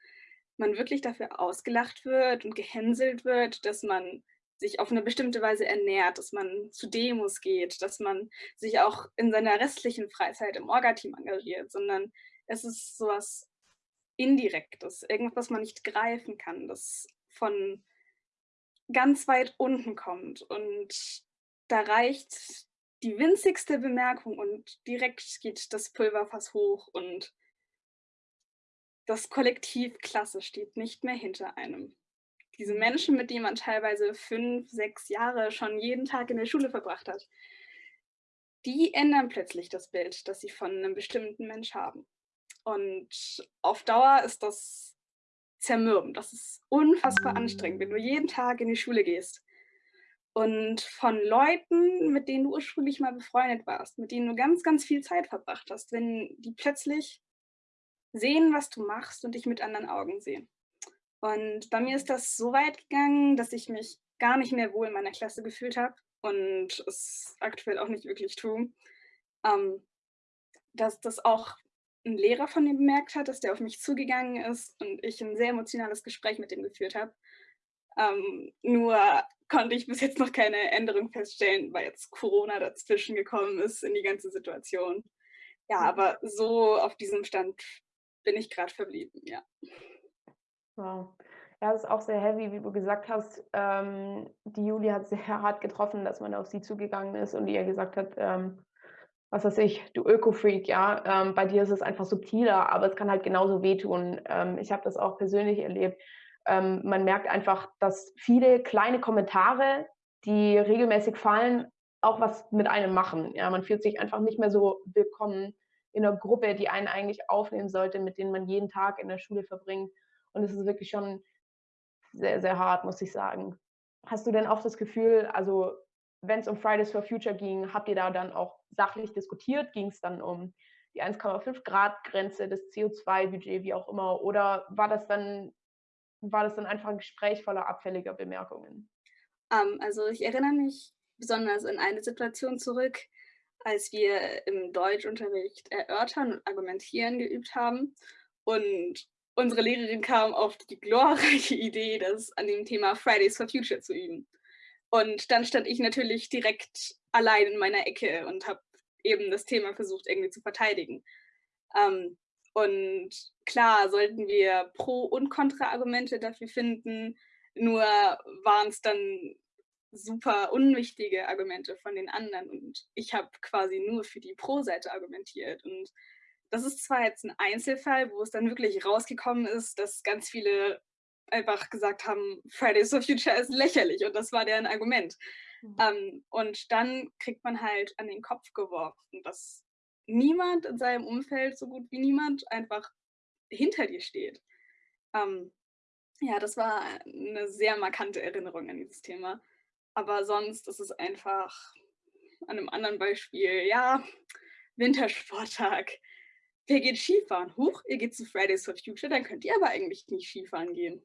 man wirklich dafür ausgelacht wird und gehänselt wird, dass man sich auf eine bestimmte Weise ernährt, dass man zu Demos geht, dass man sich auch in seiner restlichen Freizeit im Orga-Team engagiert, sondern es ist sowas Indirektes, irgendwas, was man nicht greifen kann, das von ganz weit unten kommt. Und da reicht die winzigste Bemerkung und direkt geht das Pulverfass hoch und das Kollektiv Klasse steht nicht mehr hinter einem. Diese mhm. Menschen, mit denen man teilweise fünf, sechs Jahre schon jeden Tag in der Schule verbracht hat, die ändern plötzlich das Bild, das sie von einem bestimmten Mensch haben. Und auf Dauer ist das zermürben. Das ist unfassbar anstrengend, wenn du jeden Tag in die Schule gehst und von Leuten, mit denen du ursprünglich mal befreundet warst, mit denen du ganz, ganz viel Zeit verbracht hast, wenn die plötzlich sehen, was du machst und dich mit anderen Augen sehen. Und bei mir ist das so weit gegangen, dass ich mich gar nicht mehr wohl in meiner Klasse gefühlt habe und es aktuell auch nicht wirklich tue. Ähm, dass das auch ein Lehrer von ihm bemerkt hat, dass der auf mich zugegangen ist und ich ein sehr emotionales Gespräch mit ihm geführt habe. Ähm, nur konnte ich bis jetzt noch keine Änderung feststellen, weil jetzt Corona dazwischen gekommen ist in die ganze Situation. Ja, mhm. aber so auf diesem Stand bin ich gerade verblieben, ja. Wow. Ja, das ist auch sehr heavy, wie du gesagt hast. Ähm, die Julia hat sehr hart getroffen, dass man auf sie zugegangen ist und ihr gesagt hat, ähm, was weiß ich, du Öko-Freak, ja, ähm, bei dir ist es einfach subtiler, aber es kann halt genauso wehtun. Ähm, ich habe das auch persönlich erlebt. Ähm, man merkt einfach, dass viele kleine Kommentare, die regelmäßig fallen, auch was mit einem machen. Ja, man fühlt sich einfach nicht mehr so willkommen in einer Gruppe, die einen eigentlich aufnehmen sollte, mit denen man jeden Tag in der Schule verbringt. Und es ist wirklich schon sehr, sehr hart, muss ich sagen. Hast du denn auch das Gefühl, also wenn es um Fridays for Future ging, habt ihr da dann auch sachlich diskutiert? Ging es dann um die 1,5 Grad Grenze, das CO2-Budget, wie auch immer? Oder war das dann, war das dann einfach ein Gespräch voller abfälliger Bemerkungen? Um, ähm, also ich erinnere mich besonders an eine Situation zurück, als wir im Deutschunterricht erörtern und argumentieren geübt haben. Und unsere Lehrerin kam auf die glorreiche Idee, das an dem Thema Fridays for Future zu üben. Und dann stand ich natürlich direkt allein in meiner Ecke und habe eben das Thema versucht irgendwie zu verteidigen. Ähm, und klar sollten wir Pro- und Kontra-Argumente dafür finden, nur waren es dann super unwichtige Argumente von den anderen und ich habe quasi nur für die Pro-Seite argumentiert. Und das ist zwar jetzt ein Einzelfall, wo es dann wirklich rausgekommen ist, dass ganz viele einfach gesagt haben, Fridays for Future ist lächerlich und das war deren Argument. Mhm. Ähm, und dann kriegt man halt an den Kopf geworfen, dass niemand in seinem Umfeld, so gut wie niemand, einfach hinter dir steht. Ähm, ja, das war eine sehr markante Erinnerung an dieses Thema. Aber sonst ist es einfach an einem anderen Beispiel, ja, Wintersporttag. Wer geht Skifahren? Huch, ihr geht zu Fridays for Future, dann könnt ihr aber eigentlich nicht Skifahren gehen.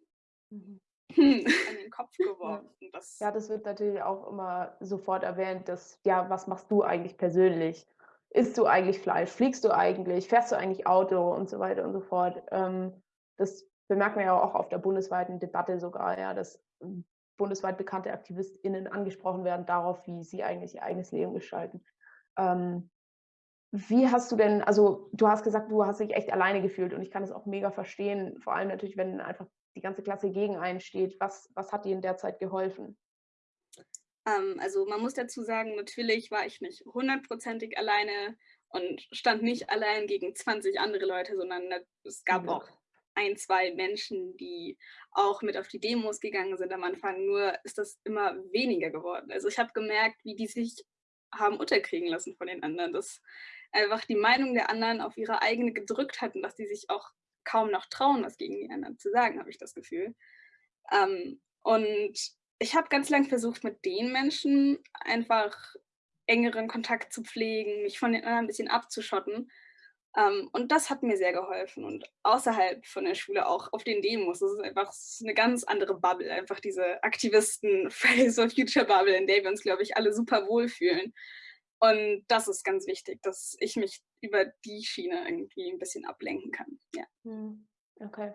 Mhm. Hm, an den Kopf geworfen. Das ja, das wird natürlich auch immer sofort erwähnt, dass, ja, was machst du eigentlich persönlich? Isst du eigentlich Fleisch? Fliegst du eigentlich? Fährst du eigentlich Auto? Und so weiter und so fort. Ähm, das bemerkt man ja auch auf der bundesweiten Debatte sogar, ja, dass ähm, bundesweit bekannte AktivistInnen angesprochen werden darauf, wie sie eigentlich ihr eigenes Leben gestalten. Ähm, wie hast du denn, also du hast gesagt, du hast dich echt alleine gefühlt und ich kann das auch mega verstehen, vor allem natürlich, wenn einfach die ganze Klasse gegen einen steht. Was, was hat dir in der Zeit geholfen? Ähm, also man muss dazu sagen, natürlich war ich nicht hundertprozentig alleine und stand nicht allein gegen 20 andere Leute, sondern es gab ja. auch ein, zwei Menschen, die auch mit auf die Demos gegangen sind am Anfang. Nur ist das immer weniger geworden. Also ich habe gemerkt, wie die sich haben unterkriegen lassen von den anderen, dass einfach die Meinung der anderen auf ihre eigene gedrückt hatten, dass die sich auch kaum noch trauen, was gegen die anderen zu sagen, habe ich das Gefühl. Ähm, und ich habe ganz lang versucht, mit den Menschen einfach engeren Kontakt zu pflegen, mich von den anderen ein bisschen abzuschotten. Ähm, und das hat mir sehr geholfen. Und außerhalb von der Schule auch auf den Demos. Das ist einfach eine ganz andere Bubble. Einfach diese Aktivisten Fridays for Future Bubble, in der wir uns, glaube ich, alle super wohlfühlen. Und das ist ganz wichtig, dass ich mich über die Schiene irgendwie ein bisschen ablenken kann. Ja. Hm, okay.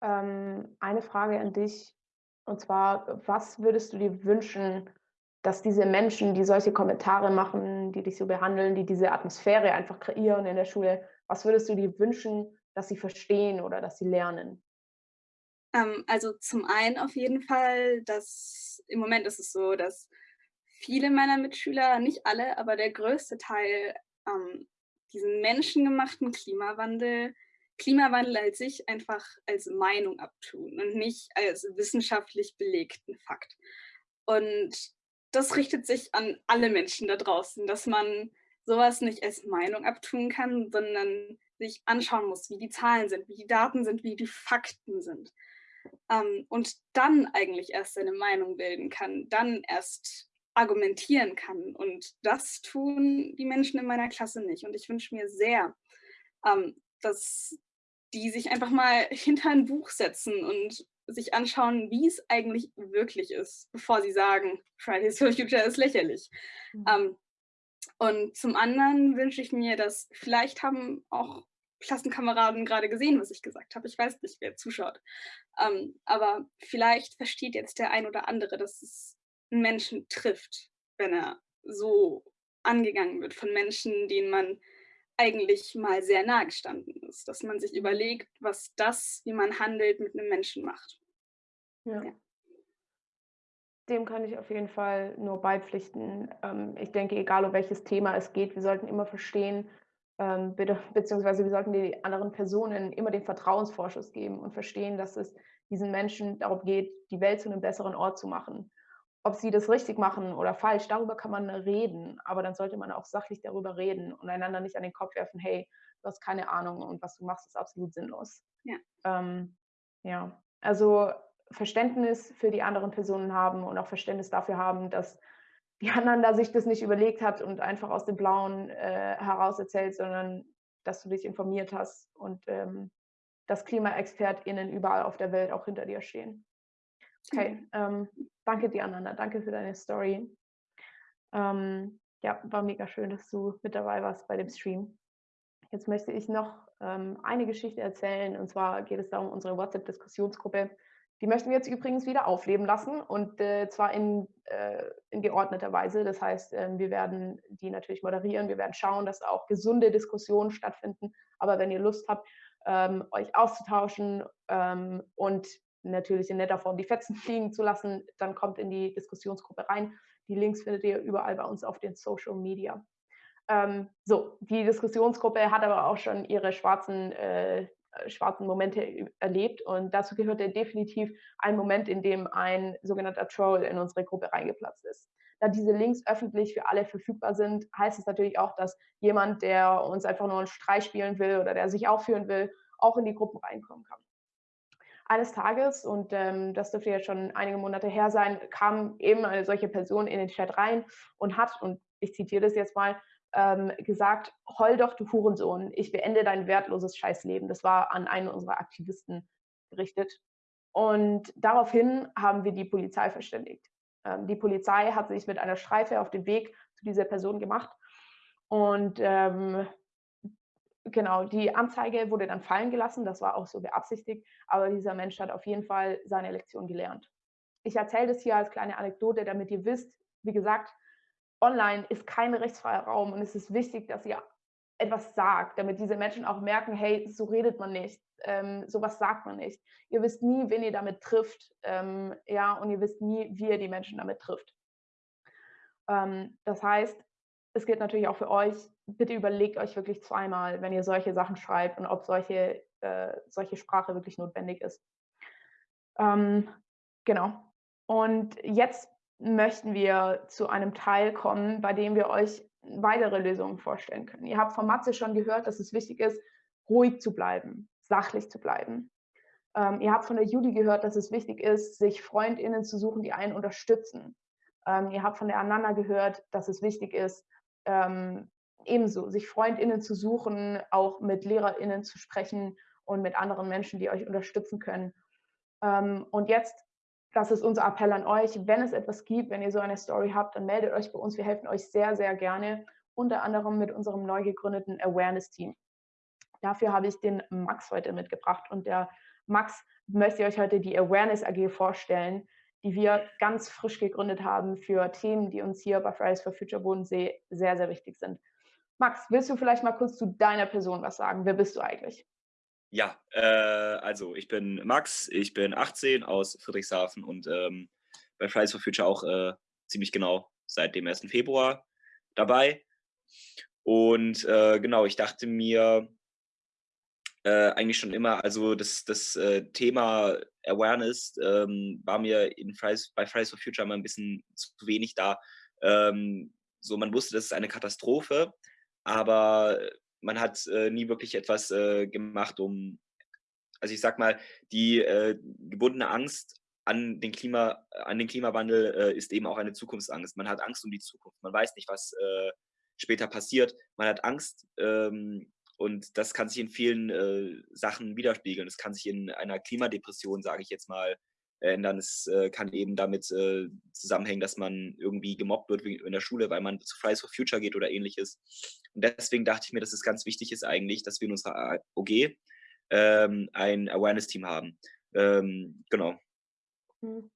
Ähm, eine Frage an dich. Und zwar, was würdest du dir wünschen, dass diese Menschen, die solche Kommentare machen, die dich so behandeln, die diese Atmosphäre einfach kreieren in der Schule, was würdest du dir wünschen, dass sie verstehen oder dass sie lernen? Ähm, also zum einen auf jeden Fall, dass im Moment ist es so, dass viele meiner Mitschüler, nicht alle, aber der größte Teil, ähm, diesen menschengemachten Klimawandel, Klimawandel als sich einfach als Meinung abtun und nicht als wissenschaftlich belegten Fakt. Und das richtet sich an alle Menschen da draußen, dass man sowas nicht als Meinung abtun kann, sondern sich anschauen muss, wie die Zahlen sind, wie die Daten sind, wie die Fakten sind. Ähm, und dann eigentlich erst seine Meinung bilden kann, dann erst argumentieren kann. Und das tun die Menschen in meiner Klasse nicht. Und ich wünsche mir sehr, ähm, dass die sich einfach mal hinter ein Buch setzen und sich anschauen, wie es eigentlich wirklich ist, bevor sie sagen, Fridays for Future ist lächerlich. Mhm. Ähm, und zum anderen wünsche ich mir, dass vielleicht haben auch Klassenkameraden gerade gesehen, was ich gesagt habe. Ich weiß nicht, wer zuschaut. Ähm, aber vielleicht versteht jetzt der ein oder andere, dass es einen Menschen trifft, wenn er so angegangen wird von Menschen, denen man eigentlich mal sehr nahe gestanden ist. Dass man sich überlegt, was das, wie man handelt, mit einem Menschen macht. Ja. ja. Dem kann ich auf jeden Fall nur beipflichten. Ähm, ich denke, egal um welches Thema es geht, wir sollten immer verstehen, ähm, beziehungsweise wir sollten die anderen Personen immer den Vertrauensvorschuss geben und verstehen, dass es diesen Menschen darum geht, die Welt zu einem besseren Ort zu machen ob sie das richtig machen oder falsch, darüber kann man reden, aber dann sollte man auch sachlich darüber reden und einander nicht an den Kopf werfen, hey, du hast keine Ahnung und was du machst, ist absolut sinnlos. Ja. Ähm, ja, also Verständnis für die anderen Personen haben und auch Verständnis dafür haben, dass die anderen da sich das nicht überlegt hat und einfach aus dem Blauen äh, heraus erzählt, sondern dass du dich informiert hast und ähm, dass KlimaexpertInnen überall auf der Welt auch hinter dir stehen. Okay, mhm. ähm, danke dir, Ananda. Danke für deine Story. Ähm, ja, war mega schön, dass du mit dabei warst bei dem Stream. Jetzt möchte ich noch ähm, eine Geschichte erzählen. Und zwar geht es darum, unsere WhatsApp-Diskussionsgruppe. Die möchten wir jetzt übrigens wieder aufleben lassen und äh, zwar in, äh, in geordneter Weise. Das heißt, äh, wir werden die natürlich moderieren. Wir werden schauen, dass auch gesunde Diskussionen stattfinden. Aber wenn ihr Lust habt, ähm, euch auszutauschen ähm, und natürlich in netter Form die Fetzen fliegen zu lassen, dann kommt in die Diskussionsgruppe rein. Die Links findet ihr überall bei uns auf den Social Media. Ähm, so, die Diskussionsgruppe hat aber auch schon ihre schwarzen äh, äh, schwarzen Momente erlebt und dazu gehörte definitiv ein Moment, in dem ein sogenannter Troll in unsere Gruppe reingeplatzt ist. Da diese Links öffentlich für alle verfügbar sind, heißt es natürlich auch, dass jemand, der uns einfach nur einen Streich spielen will oder der sich aufführen will, auch in die Gruppen reinkommen kann. Eines Tages, und ähm, das dürfte jetzt schon einige Monate her sein, kam eben eine solche Person in den Chat rein und hat, und ich zitiere das jetzt mal, ähm, gesagt, heul doch, du Hurensohn, ich beende dein wertloses Scheißleben. Das war an einen unserer Aktivisten gerichtet. Und daraufhin haben wir die Polizei verständigt. Ähm, die Polizei hat sich mit einer Streife auf den Weg zu dieser Person gemacht. Und ähm, genau, die Anzeige wurde dann fallen gelassen, das war auch so beabsichtigt, aber dieser Mensch hat auf jeden Fall seine Lektion gelernt. Ich erzähle das hier als kleine Anekdote, damit ihr wisst, wie gesagt, online ist kein rechtsfreier Raum und es ist wichtig, dass ihr etwas sagt, damit diese Menschen auch merken, hey, so redet man nicht, ähm, sowas sagt man nicht. Ihr wisst nie, wen ihr damit trifft, ähm, ja, und ihr wisst nie, wie ihr die Menschen damit trifft. Ähm, das heißt, es gilt natürlich auch für euch, bitte überlegt euch wirklich zweimal, wenn ihr solche Sachen schreibt und ob solche, äh, solche Sprache wirklich notwendig ist. Ähm, genau. Und jetzt möchten wir zu einem Teil kommen, bei dem wir euch weitere Lösungen vorstellen können. Ihr habt von Matze schon gehört, dass es wichtig ist, ruhig zu bleiben, sachlich zu bleiben. Ähm, ihr habt von der Judy gehört, dass es wichtig ist, sich FreundInnen zu suchen, die einen unterstützen. Ähm, ihr habt von der Ananda gehört, dass es wichtig ist, ähm, ebenso sich FreundInnen zu suchen, auch mit LehrerInnen zu sprechen und mit anderen Menschen, die euch unterstützen können. Ähm, und jetzt das ist unser Appell an euch. Wenn es etwas gibt, wenn ihr so eine Story habt, dann meldet euch bei uns. Wir helfen euch sehr, sehr gerne, unter anderem mit unserem neu gegründeten Awareness-Team. Dafür habe ich den Max heute mitgebracht und der Max möchte euch heute die Awareness AG vorstellen, die wir ganz frisch gegründet haben für Themen, die uns hier bei Fridays for Future Bodensee sehr, sehr wichtig sind. Max, willst du vielleicht mal kurz zu deiner Person was sagen? Wer bist du eigentlich? Ja, äh, also ich bin Max, ich bin 18 aus Friedrichshafen und ähm, bei Fridays for Future auch äh, ziemlich genau seit dem 1. Februar dabei. Und äh, genau, ich dachte mir äh, eigentlich schon immer, also das, das äh, Thema Awareness ähm, war mir Fridays, bei Fridays for Future immer ein bisschen zu wenig da. Ähm, so, man wusste, das ist eine Katastrophe, aber man hat äh, nie wirklich etwas äh, gemacht, um, also ich sag mal, die äh, gebundene Angst an den, Klima, an den Klimawandel äh, ist eben auch eine Zukunftsangst. Man hat Angst um die Zukunft. Man weiß nicht, was äh, später passiert. Man hat Angst ähm, und das kann sich in vielen äh, Sachen widerspiegeln. Es kann sich in einer Klimadepression, sage ich jetzt mal, ändern. Es äh, kann eben damit äh, zusammenhängen, dass man irgendwie gemobbt wird in der Schule, weil man zu Fridays for Future geht oder ähnliches. Und deswegen dachte ich mir, dass es ganz wichtig ist eigentlich, dass wir in unserer OG ähm, ein Awareness-Team haben. Ähm, genau. Hm,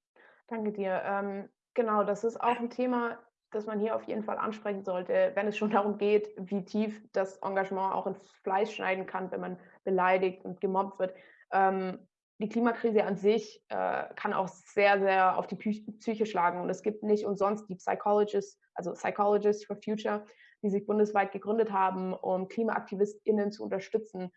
danke dir. Ähm, genau, das ist auch ein Thema, das man hier auf jeden Fall ansprechen sollte, wenn es schon darum geht, wie tief das Engagement auch ins Fleisch schneiden kann, wenn man beleidigt und gemobbt wird. Ähm, die Klimakrise an sich äh, kann auch sehr, sehr auf die Psyche schlagen. Und es gibt nicht umsonst die Psychologists, also Psychologists for Future, die sich bundesweit gegründet haben, um KlimaaktivistInnen zu unterstützen.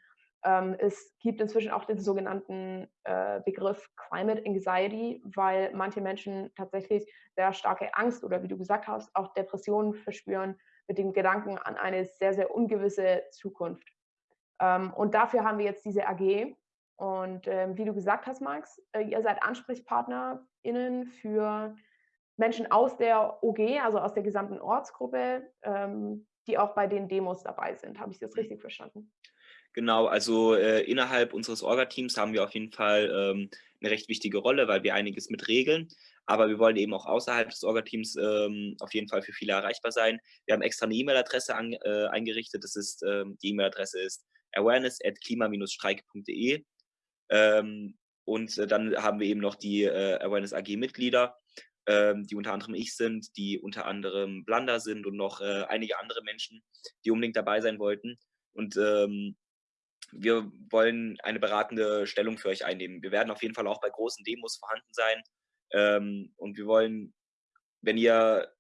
Ähm, es gibt inzwischen auch den sogenannten äh, Begriff Climate Anxiety, weil manche Menschen tatsächlich sehr starke Angst oder wie du gesagt hast, auch Depressionen verspüren mit dem Gedanken an eine sehr, sehr ungewisse Zukunft. Ähm, und dafür haben wir jetzt diese AG, und ähm, wie du gesagt hast, Max, äh, ihr seid AnsprechpartnerInnen für Menschen aus der OG, also aus der gesamten Ortsgruppe, ähm, die auch bei den Demos dabei sind. Habe ich das richtig verstanden? Genau, also äh, innerhalb unseres Orga-Teams haben wir auf jeden Fall ähm, eine recht wichtige Rolle, weil wir einiges mit regeln. Aber wir wollen eben auch außerhalb des Orga-Teams ähm, auf jeden Fall für viele erreichbar sein. Wir haben extra eine E-Mail-Adresse äh, eingerichtet. Das ist, ähm, die E-Mail-Adresse ist awareness at klima-streik.de. Ähm, und äh, dann haben wir eben noch die äh, Awareness AG-Mitglieder, ähm, die unter anderem ich sind, die unter anderem Blanda sind und noch äh, einige andere Menschen, die unbedingt dabei sein wollten. Und ähm, wir wollen eine beratende Stellung für euch einnehmen. Wir werden auf jeden Fall auch bei großen Demos vorhanden sein. Ähm, und wir wollen, wenn ihr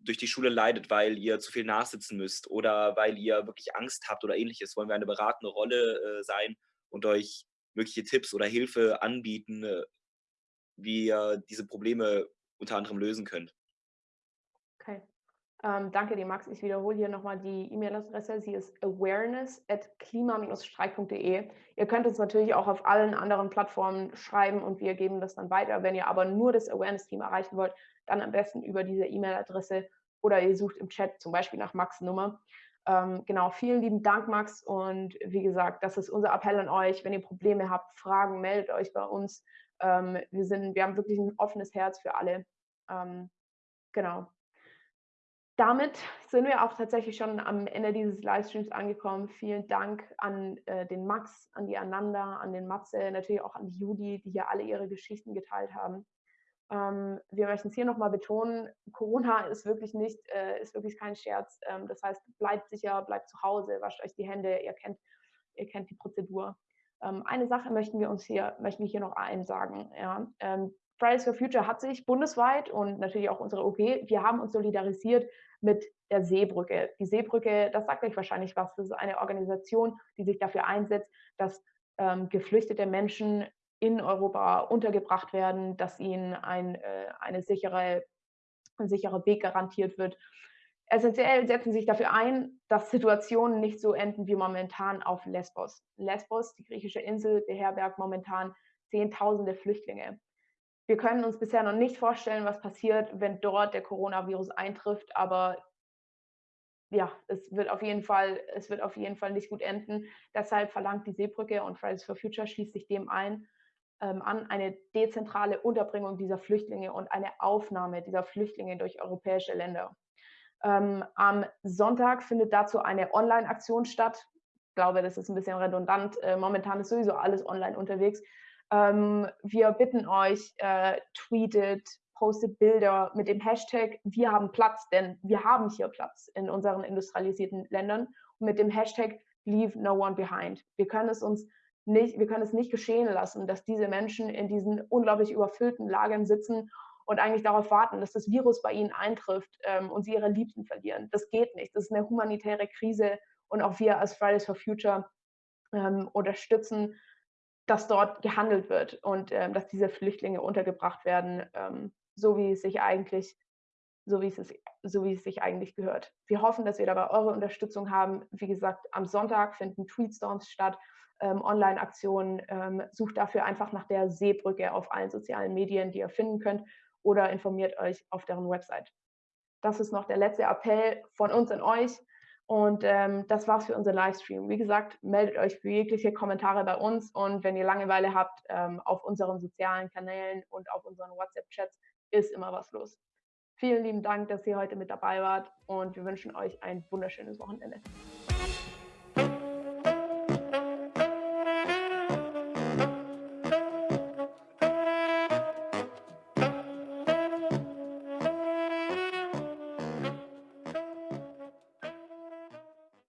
durch die Schule leidet, weil ihr zu viel nachsitzen müsst oder weil ihr wirklich Angst habt oder ähnliches, wollen wir eine beratende Rolle äh, sein und euch mögliche Tipps oder Hilfe anbieten, äh, wie ihr diese Probleme unter anderem lösen könnt. Okay. Ähm, danke dir, Max. Ich wiederhole hier nochmal die E-Mail-Adresse. Sie ist awareness at klima-streik.de. Ihr könnt uns natürlich auch auf allen anderen Plattformen schreiben und wir geben das dann weiter. Wenn ihr aber nur das Awareness-Team erreichen wollt, dann am besten über diese E-Mail-Adresse oder ihr sucht im Chat zum Beispiel nach Max Nummer. Ähm, genau, vielen lieben Dank, Max. Und wie gesagt, das ist unser Appell an euch. Wenn ihr Probleme habt, Fragen, meldet euch bei uns. Ähm, wir, sind, wir haben wirklich ein offenes Herz für alle. Ähm, genau damit sind wir auch tatsächlich schon am Ende dieses Livestreams angekommen. Vielen Dank an äh, den Max, an die Ananda, an den Matze, natürlich auch an die Judy, die hier alle ihre Geschichten geteilt haben. Ähm, wir möchten es hier nochmal betonen, Corona ist wirklich nicht, äh, ist wirklich kein Scherz. Ähm, das heißt, bleibt sicher, bleibt zu Hause, wascht euch die Hände, ihr kennt, ihr kennt die Prozedur. Ähm, eine Sache möchten wir uns hier, möchten wir hier noch einsagen. Ja? Ähm, Fridays for Future hat sich bundesweit und natürlich auch unsere OP, wir haben uns solidarisiert mit der Seebrücke. Die Seebrücke, das sagt euch wahrscheinlich was, das ist eine Organisation, die sich dafür einsetzt, dass ähm, geflüchtete Menschen in Europa untergebracht werden, dass ihnen ein, äh, eine sichere, ein sicherer Weg garantiert wird. Essentiell setzen sich dafür ein, dass Situationen nicht so enden wie momentan auf Lesbos. Lesbos, die griechische Insel, beherbergt momentan Zehntausende Flüchtlinge. Wir können uns bisher noch nicht vorstellen, was passiert, wenn dort der Coronavirus eintrifft, aber ja, es wird auf jeden Fall, es wird auf jeden Fall nicht gut enden. Deshalb verlangt die Seebrücke und Fridays for Future schließt sich dem ein, ähm, an eine dezentrale Unterbringung dieser Flüchtlinge und eine Aufnahme dieser Flüchtlinge durch europäische Länder. Ähm, am Sonntag findet dazu eine Online-Aktion statt. Ich glaube, das ist ein bisschen redundant. Äh, momentan ist sowieso alles online unterwegs. Ähm, wir bitten euch, äh, tweetet, postet Bilder mit dem Hashtag Wir haben Platz, denn wir haben hier Platz in unseren industrialisierten Ländern und mit dem Hashtag Leave No One Behind. Wir können es uns nicht, wir können es nicht geschehen lassen, dass diese Menschen in diesen unglaublich überfüllten Lagern sitzen und eigentlich darauf warten, dass das Virus bei ihnen eintrifft ähm, und sie ihre Liebsten verlieren. Das geht nicht. Das ist eine humanitäre Krise und auch wir als Fridays for Future ähm, unterstützen dass dort gehandelt wird und ähm, dass diese Flüchtlinge untergebracht werden, ähm, so wie es sich eigentlich so wie, es so wie es sich eigentlich gehört. Wir hoffen, dass wir dabei eure Unterstützung haben. Wie gesagt, am Sonntag finden Tweetstorms statt, ähm, Online-Aktionen. Ähm, sucht dafür einfach nach der Seebrücke auf allen sozialen Medien, die ihr finden könnt, oder informiert euch auf deren Website. Das ist noch der letzte Appell von uns an euch. Und ähm, das war's für unseren Livestream. Wie gesagt, meldet euch für jegliche Kommentare bei uns und wenn ihr Langeweile habt, ähm, auf unseren sozialen Kanälen und auf unseren WhatsApp-Chats ist immer was los. Vielen lieben Dank, dass ihr heute mit dabei wart und wir wünschen euch ein wunderschönes Wochenende.